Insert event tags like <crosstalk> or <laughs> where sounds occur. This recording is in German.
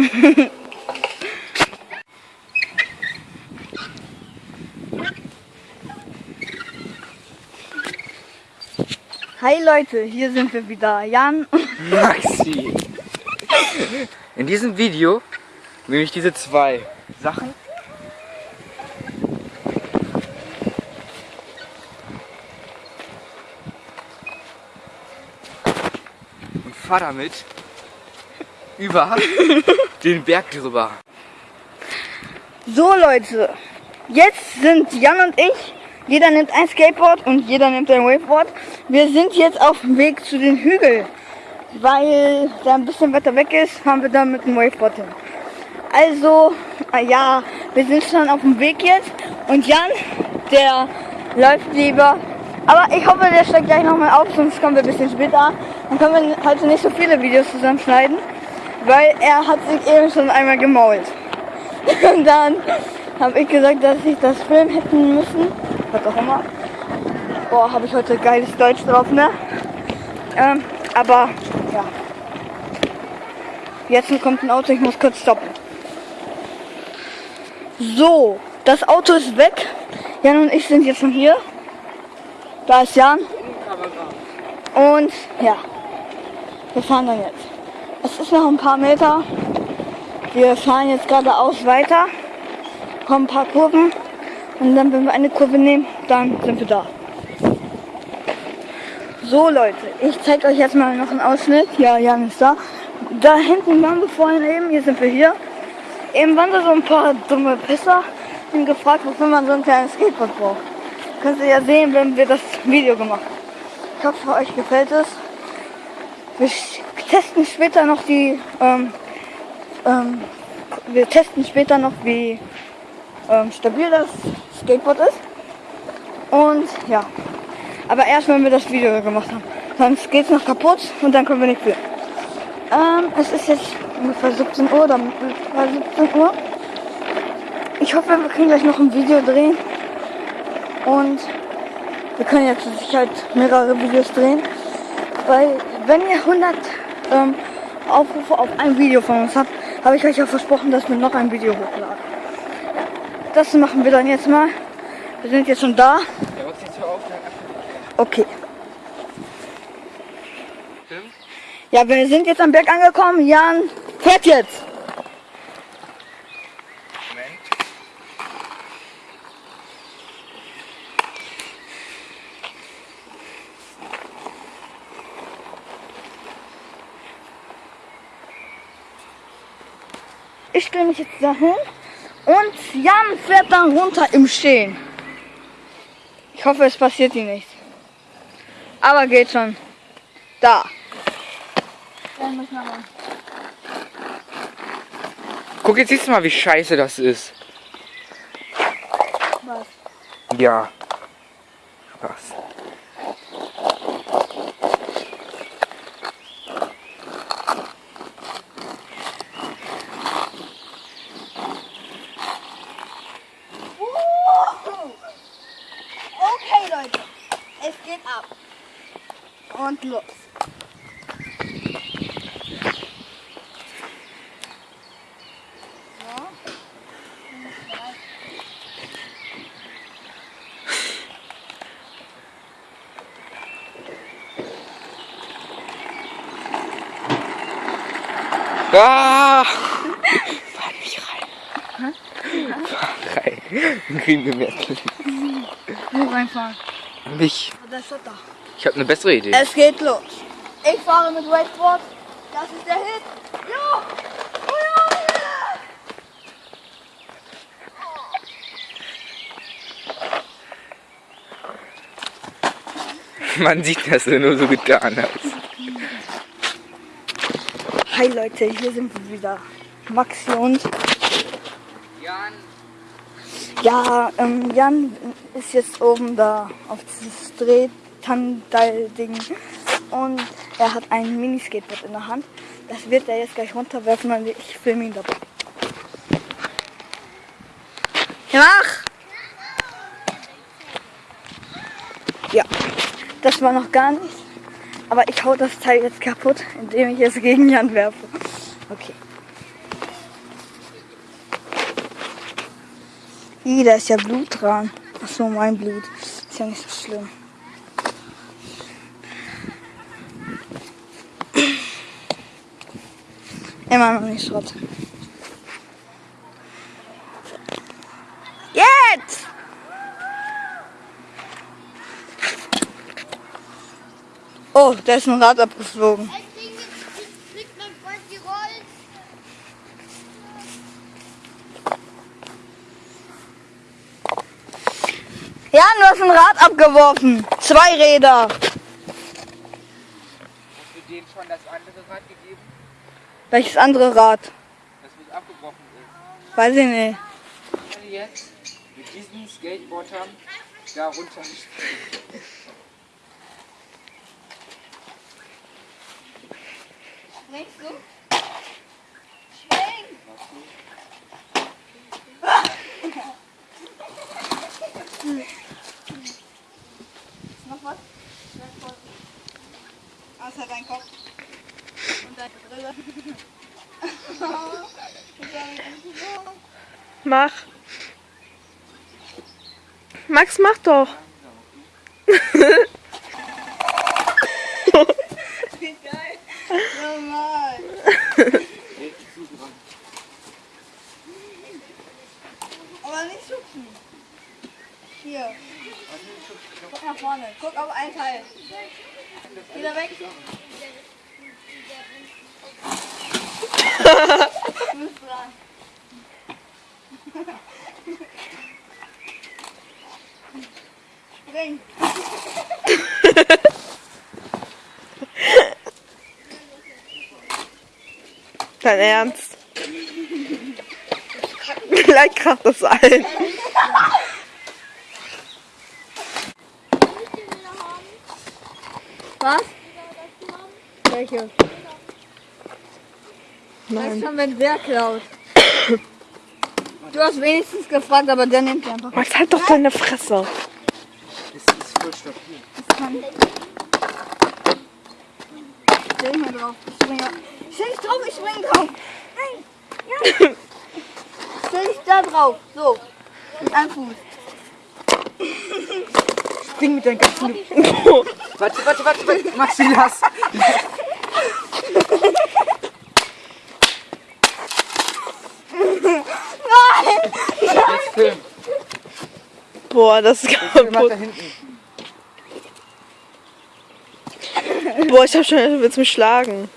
<laughs> Hi Leute, hier sind wir wieder, Jan und Maxi. In diesem Video nehme ich diese zwei Sachen. Und fahre damit über <laughs> den Berg drüber. So Leute, jetzt sind Jan und ich, jeder nimmt ein Skateboard und jeder nimmt ein Waveboard. Wir sind jetzt auf dem Weg zu den Hügeln, weil da ein bisschen weiter weg ist, fahren wir da mit dem Waveboard hin. Also, äh, ja, wir sind schon auf dem Weg jetzt und Jan, der läuft lieber. Aber ich hoffe, der steigt gleich nochmal auf, sonst kommen wir ein bisschen später. Dann können wir heute nicht so viele Videos zusammenschneiden, weil er hat sich eben schon einmal gemault. <laughs> Und dann habe ich gesagt, dass ich das Film hätten müssen. Was auch immer. Boah, habe ich heute geiles Deutsch drauf, ne? Ähm, aber ja. Jetzt kommt ein Auto, ich muss kurz stoppen. So, das Auto ist weg. Jan und ich sind jetzt schon hier. Da ist Jan. Und ja, wir fahren dann jetzt. Es ist noch ein paar Meter. Wir fahren jetzt geradeaus weiter, kommen ein paar Kurven und dann, wenn wir eine Kurve nehmen, dann sind wir da. So Leute, ich zeige euch jetzt mal noch einen Ausschnitt. Ja, Jan ist da. Da hinten waren wir vorhin eben, hier sind wir hier. Eben waren da so ein paar dumme Pisser, die gefragt, wofür man so ein kleines Skateboard braucht. Könnt ihr ja sehen, wenn wir das Video gemacht haben. Ich hoffe, euch gefällt es. Wir testen später noch die, ähm, ähm, wir testen später noch, wie ähm, stabil das Skateboard ist. Und ja, aber erst wenn wir das Video gemacht haben. Sonst geht es noch kaputt und dann können wir nicht filmen. Ähm, es ist jetzt ungefähr 17 Uhr oder ungefähr 17 Uhr. Ich hoffe, wir können gleich noch ein Video drehen. Und wir können jetzt sicher mehrere Videos drehen. Weil wenn ihr 100 ähm, Aufrufe auf ein Video von uns habt, habe ich euch ja versprochen, dass wir noch ein Video hochladen. Ja, das machen wir dann jetzt mal. Wir sind jetzt schon da. Okay. Ja, wir sind jetzt am Berg angekommen. Jan fährt jetzt. Ich stelle mich jetzt dahin und Jan fährt dann runter im Stehen. Ich hoffe, es passiert ihm nichts. Aber geht schon. Da. Dann müssen wir mal. Guck, jetzt siehst du mal, wie scheiße das ist. Was? Ja. Spaß. Und los. Ah! Fahr nicht rein. Fahr rein. Dann kriegen wir mehr. Wo reinfahren? Mich. Der Schotter. Ich habe eine bessere Idee. Es geht los. Ich fahre mit Wakeboard. Das ist der Hit. Ja! Oh ja! ja! Man sieht, dass du nur so getan hast. Hi Leute, hier sind wir wieder. Maxi und Jan. ja, ähm, Jan ist jetzt oben da auf dieses Tandal-Ding. Und er hat ein Miniskateboard in der Hand. Das wird er jetzt gleich runterwerfen und ich filme ihn dabei. Ja, mach! Ja, das war noch gar nicht. Aber ich hau das Teil jetzt kaputt, indem ich es gegen Jan werfe. Okay. Ih, da ist ja Blut dran. Achso, mein Blut. Ist ja nicht so schlimm. Immer noch nicht Schrott. Jetzt! Oh, da ist ein Rad abgeflogen. Ja, du hast ein Rad abgeworfen. Zwei Räder. Hast du denen schon das andere Rad gegeben, Welches andere Rad? das nicht abgebrochen ist? Weiß ich nicht. Kann ich jetzt mit diesen Skateboardern da runter Springst du? Spring! Noch was? Außer dein Kopf. Und deine Brille. Mach. Max, mach doch. Wie geil. Normal. Aber nicht schubsen. Hier. Guck nach vorne. Guck auf ein Teil. Wieder weg. Spring. Dein Ernst. Gleich kracht das ein. Was? Welche? Das Nein. schon, wenn wer klaut. Du hast wenigstens gefragt, aber der nimmt einfach. Max, halt doch deine Fresse. Das ist voll stabil. Das kann. Stell mal drauf. Ich spring auf. Stell dich drauf, ich spring drauf. Nein. Ja. Stell dich da drauf. So. Mit einem Fuß. Spring mit deinem ganzen Warte, warte, warte, warte. Mach sie das. Nein! Jetzt film. Boah, das ist kaputt. da hinten. Boah, ich hab schon, du willst mich schlagen.